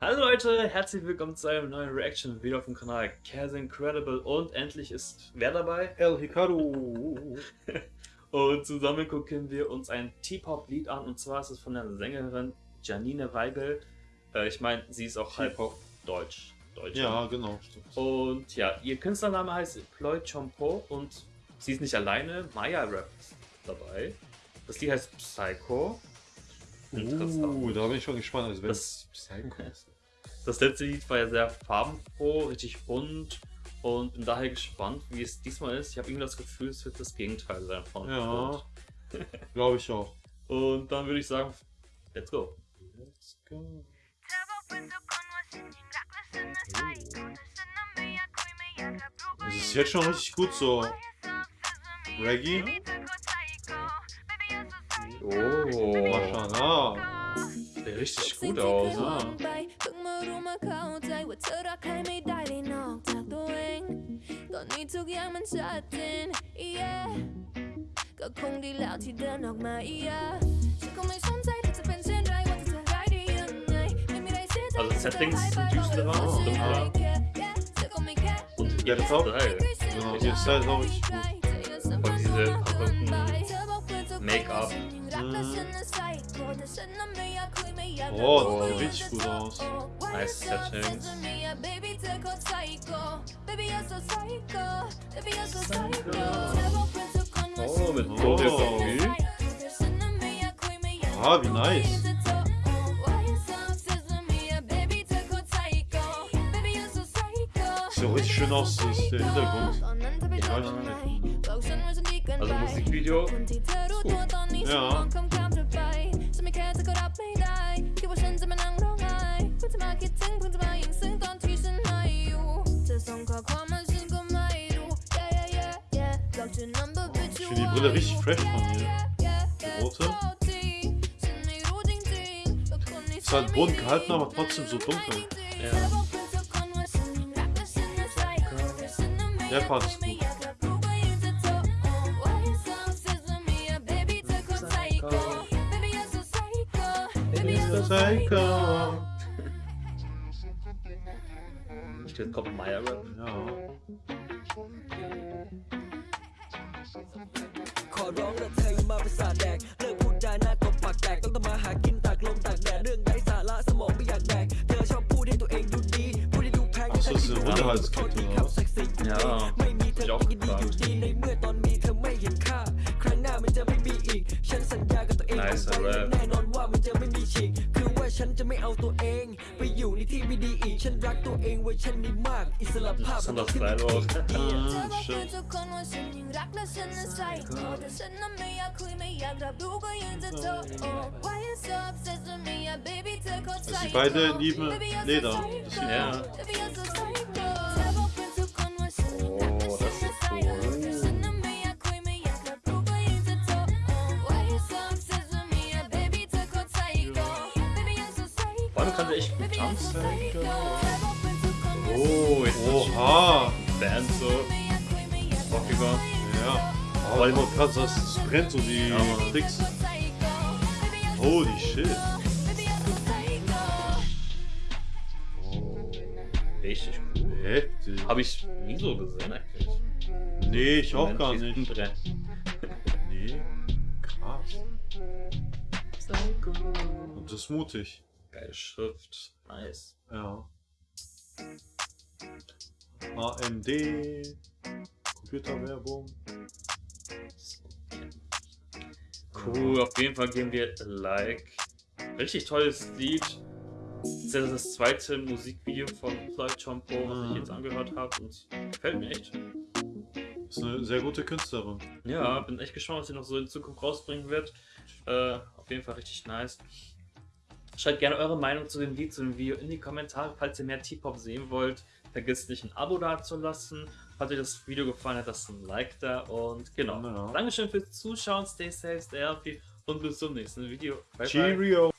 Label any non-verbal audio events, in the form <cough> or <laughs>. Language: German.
Leute, herzlich willkommen zu einem neuen Reaction-Video auf dem Kanal Cares Incredible und endlich ist wer dabei? El Hikaru. <laughs> und zusammen gucken wir uns ein T-Pop-Lied an und zwar ist es von der Sängerin Janine Weigel. Äh, ich meine, sie ist auch halb auf Deutsch. Deutsch. Ja, genau. Stimmt. Und ja, ihr Künstlername heißt Ploy Chompo und sie ist nicht alleine, Maya Rap ist dabei. Das Lied heißt Psycho. Uh, da bin ich schon gespannt. Also, wenn Das-. Das letzte Lied war ja sehr farbenfroh, richtig bunt und bin daher gespannt, wie es diesmal ist. Ich habe irgendwie das Gefühl, es wird das Gegenteil sein von Ja. <laughs> Glaube ich auch. Und dann würde ich sagen, let's go. Let's go. Es ist jetzt schon richtig gut so. Reggae. Oh, sieht richtig gut aus. Also das düsterer oh. und. Und ja, das auch. Geil. Ja, ist auch richtig gut. Und diese verrückten Make-up. Mhm. Das sieht richtig gut aus. Nice Settings. Oh, mit Oh. Choreografie. Ah, wie nice. Sieht auch richtig schön aus, das ist der Hintergrund. Ja, Also Musikvideo. Ja. Ich finde die Brille richtig fresh von mir. Die rote. Ist halt bunt gehalten, aber trotzdem so dunkel. Ja. Der Part ist gut. Psycho. Jetzt kommt Maya Rap. Ja. ขอร้องละเธออย่ามาเป็นสาแดก เลิกพูดจาหน้ากบปากแตก ต้องทำมาหากินตากลมตากแดด เรื่องไร้สาระสมองไม่อยากแดก เธอชอบพูดให้ตัวเองดูดี พูดให้ดูแพง Ach so, ist eine Unterhaltskette, oder was? Ja, ไม่มีเธอ hab ก็ ich ยินดี auch อยู่ gefragt. ดีในเมื่อตอนมีเธอไม่เห็นค่า กับตัวเอง Nice เอาไว้ rap แน่นอนว่ามันจะไม่มีฉีกคือว่าฉันจะไม่เอาตัวเอง ไปอยู่ในที่ไม่ดีอีกฉันรักตัวเองเว้ยฉันนี่มาก อิสระภาพ Besonders ขึ้น geil อีก aus. เธอ Mhm, บอกเพื่อน stimmt. ทุกคนว่าฉันยังรักและฉันนั้นใส่โคแต่ฉันนั้นไม่อยากคุยไม่อยากรับรู้ก็ยังจะโทรโอ้ Why you so obsessed with me yeah baby เธอเข้าใจ Also die beide lieben Leder. Das sieht Ja. Mann kann der echt gut tanzen. Oh, oh jetzt Oha! Band so. Rockiger. Ja. Oh, Aber immer krass, das brennt so die ja, Tricks. Holy shit. Oh. Richtig cool. Heftig. Hab ich nie so gesehen eigentlich. Nee, ich auch gar nicht. nee, krass. Und das ist mutig. Geile Schrift. Nice. Ja. AMD. Computerwerbung. Cool, auf jeden Fall geben wir Like. Richtig tolles Lied. Das ist ja das zweite Musikvideo von Floyd Chompo, was ich Mhm. jetzt angehört habe und gefällt mir echt. Ist eine sehr gute Künstlerin. Ja, bin echt gespannt, was sie noch so in Zukunft rausbringen wird. Äh, auf jeden Fall richtig nice. Schreibt gerne eure Meinung zu dem Lied, zu dem Video in die Kommentare, falls ihr mehr T-Pop sehen wollt. Vergesst nicht ein Abo dazulassen. Hat euch das Video gefallen, hat lasst ein Like da und genau. Ja. Dankeschön fürs Zuschauen, stay safe, stay healthy und bis zum nächsten Video. Bye, bye. Cheerio.